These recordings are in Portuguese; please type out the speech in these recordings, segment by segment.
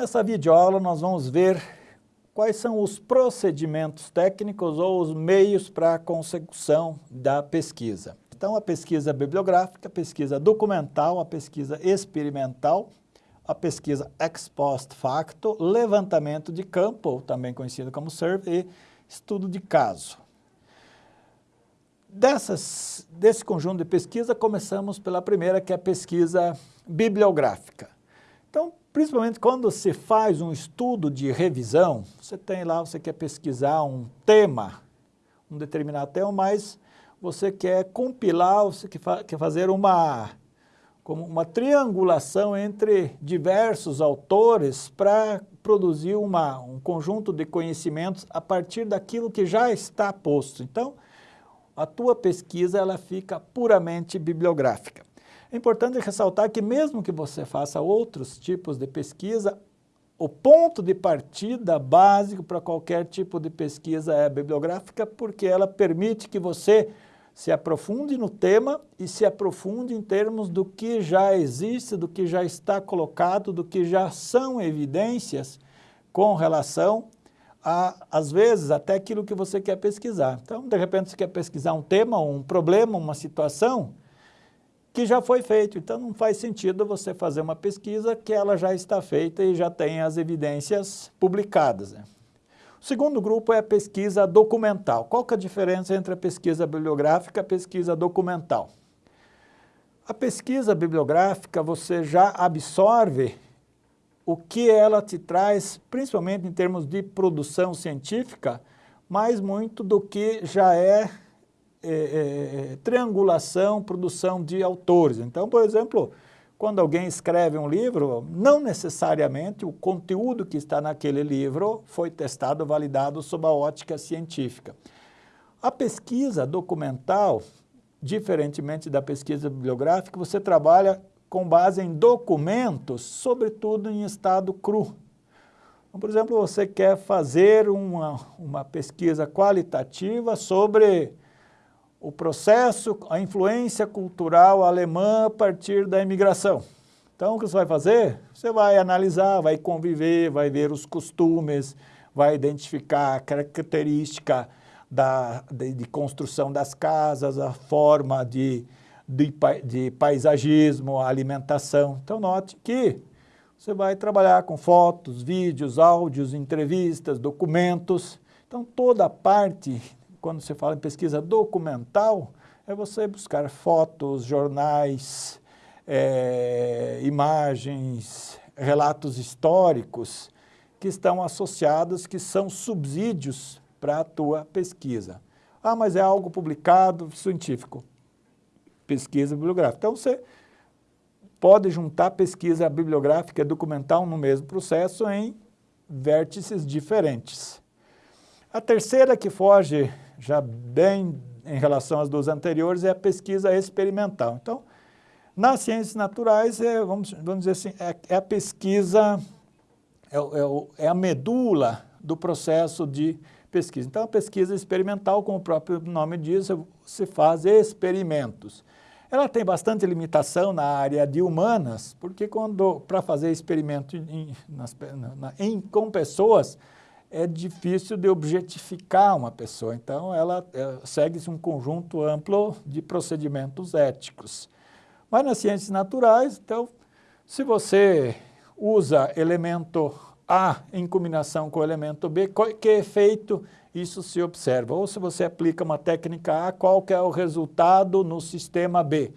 Nessa videoaula nós vamos ver quais são os procedimentos técnicos ou os meios para a consecução da pesquisa. Então a pesquisa bibliográfica, a pesquisa documental, a pesquisa experimental, a pesquisa ex post facto, levantamento de campo, também conhecido como survey, e estudo de caso. Dessas, desse conjunto de pesquisa, começamos pela primeira, que é a pesquisa bibliográfica. Então, principalmente quando se faz um estudo de revisão, você tem lá, você quer pesquisar um tema, um determinado tema, mas você quer compilar, você quer fazer uma, como uma triangulação entre diversos autores para produzir uma, um conjunto de conhecimentos a partir daquilo que já está posto. Então, a tua pesquisa ela fica puramente bibliográfica. É importante ressaltar que mesmo que você faça outros tipos de pesquisa, o ponto de partida básico para qualquer tipo de pesquisa é bibliográfica, porque ela permite que você se aprofunde no tema e se aprofunde em termos do que já existe, do que já está colocado, do que já são evidências com relação a, às vezes, até aquilo que você quer pesquisar. Então, de repente, você quer pesquisar um tema, um problema, uma situação, que já foi feito. Então não faz sentido você fazer uma pesquisa que ela já está feita e já tem as evidências publicadas. Né? O segundo grupo é a pesquisa documental. Qual que é a diferença entre a pesquisa bibliográfica e a pesquisa documental? A pesquisa bibliográfica você já absorve o que ela te traz, principalmente em termos de produção científica, mais muito do que já é é, é, é, triangulação, produção de autores. Então, por exemplo, quando alguém escreve um livro, não necessariamente o conteúdo que está naquele livro foi testado, validado sob a ótica científica. A pesquisa documental, diferentemente da pesquisa bibliográfica, você trabalha com base em documentos, sobretudo em estado cru. Então, por exemplo, você quer fazer uma, uma pesquisa qualitativa sobre o processo, a influência cultural alemã a partir da imigração. Então, o que você vai fazer? Você vai analisar, vai conviver, vai ver os costumes, vai identificar a característica da, de, de construção das casas, a forma de, de, de paisagismo, a alimentação. Então, note que você vai trabalhar com fotos, vídeos, áudios, entrevistas, documentos. Então, toda a parte quando se fala em pesquisa documental, é você buscar fotos, jornais, é, imagens, relatos históricos que estão associados, que são subsídios para a tua pesquisa. Ah, mas é algo publicado científico. Pesquisa bibliográfica. Então, você pode juntar pesquisa bibliográfica e documental no mesmo processo em vértices diferentes. A terceira que foge já bem em relação às duas anteriores, é a pesquisa experimental. Então, nas ciências naturais, é, vamos, vamos dizer assim, é, é a pesquisa, é, é, é, a medula do processo de pesquisa. Então, a pesquisa experimental, como o próprio nome diz, se faz experimentos. Ela tem bastante limitação na área de humanas, porque quando para fazer experimento em, nas, na, em, com pessoas, é difícil de objetificar uma pessoa. Então, ela é, segue-se um conjunto amplo de procedimentos éticos. Mas nas ciências naturais, então, se você usa elemento A em combinação com elemento B, que efeito isso se observa? Ou se você aplica uma técnica A, qual que é o resultado no sistema B?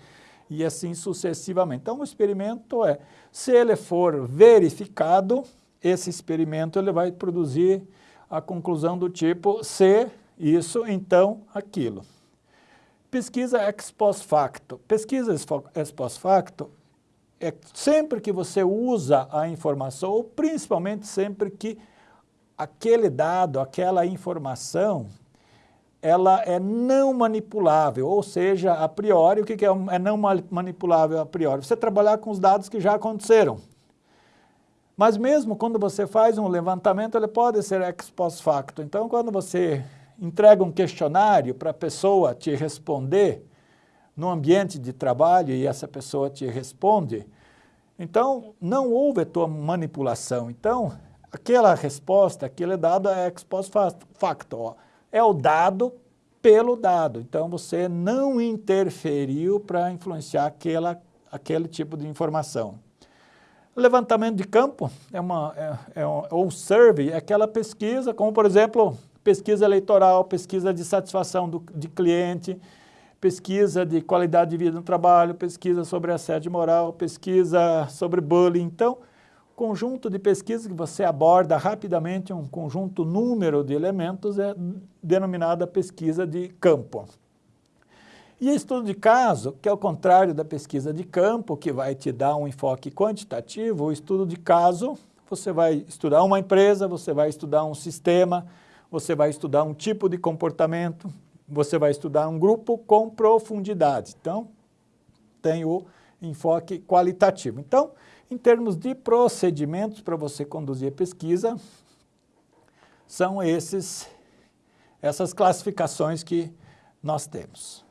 E assim sucessivamente. Então, o experimento é, se ele for verificado, esse experimento ele vai produzir a conclusão do tipo se isso, então aquilo. Pesquisa ex post facto. Pesquisa ex post facto é sempre que você usa a informação, ou principalmente sempre que aquele dado, aquela informação, ela é não manipulável, ou seja, a priori, o que é, é não manipulável a priori? Você trabalhar com os dados que já aconteceram. Mas mesmo quando você faz um levantamento, ele pode ser ex post facto. Então, quando você entrega um questionário para a pessoa te responder no ambiente de trabalho e essa pessoa te responde, Então, não houve a tua manipulação. Então, aquela resposta, aquele dado é ex post facto. É o dado pelo dado. Então, você não interferiu para influenciar aquela, aquele tipo de informação. Levantamento de campo é uma, é, é um, ou survey, é aquela pesquisa, como por exemplo, pesquisa eleitoral, pesquisa de satisfação do, de cliente, pesquisa de qualidade de vida no trabalho, pesquisa sobre assédio moral, pesquisa sobre bullying. Então, conjunto de pesquisas que você aborda rapidamente, um conjunto número de elementos é denominada pesquisa de campo. E estudo de caso, que é o contrário da pesquisa de campo, que vai te dar um enfoque quantitativo, o estudo de caso, você vai estudar uma empresa, você vai estudar um sistema, você vai estudar um tipo de comportamento, você vai estudar um grupo com profundidade. Então, tem o enfoque qualitativo. Então, em termos de procedimentos para você conduzir a pesquisa, são esses, essas classificações que nós temos.